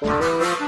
Música